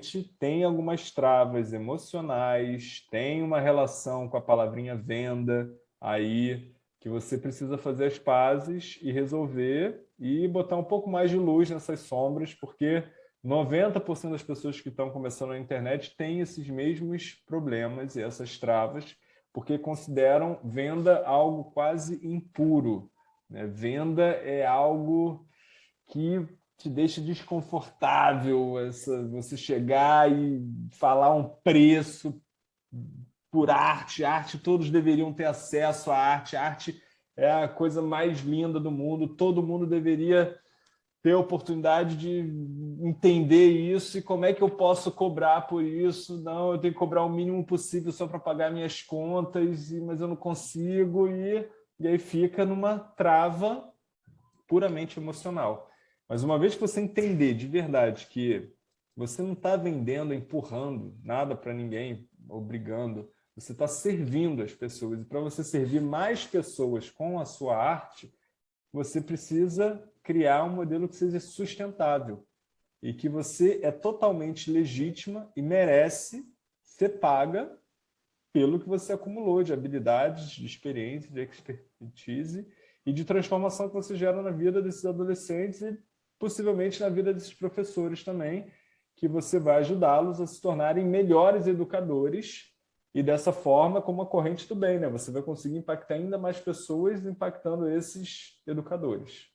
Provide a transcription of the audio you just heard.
realmente tem algumas travas emocionais, tem uma relação com a palavrinha venda aí, que você precisa fazer as pazes e resolver e botar um pouco mais de luz nessas sombras, porque 90% das pessoas que estão começando na internet têm esses mesmos problemas e essas travas, porque consideram venda algo quase impuro. Né? Venda é algo que te deixa desconfortável, essa, você chegar e falar um preço por arte, arte, todos deveriam ter acesso à arte, arte é a coisa mais linda do mundo, todo mundo deveria ter a oportunidade de entender isso e como é que eu posso cobrar por isso. Não, eu tenho que cobrar o mínimo possível só para pagar minhas contas, mas eu não consigo. E, e aí fica numa trava puramente emocional. Mas uma vez que você entender de verdade que você não está vendendo, empurrando nada para ninguém, obrigando, você está servindo as pessoas. E para você servir mais pessoas com a sua arte, você precisa criar um modelo que seja sustentável e que você é totalmente legítima e merece ser paga pelo que você acumulou de habilidades, de experiência, de expertise e de transformação que você gera na vida desses adolescentes e possivelmente na vida desses professores também, que você vai ajudá-los a se tornarem melhores educadores e dessa forma, como a corrente do bem, né? você vai conseguir impactar ainda mais pessoas impactando esses educadores.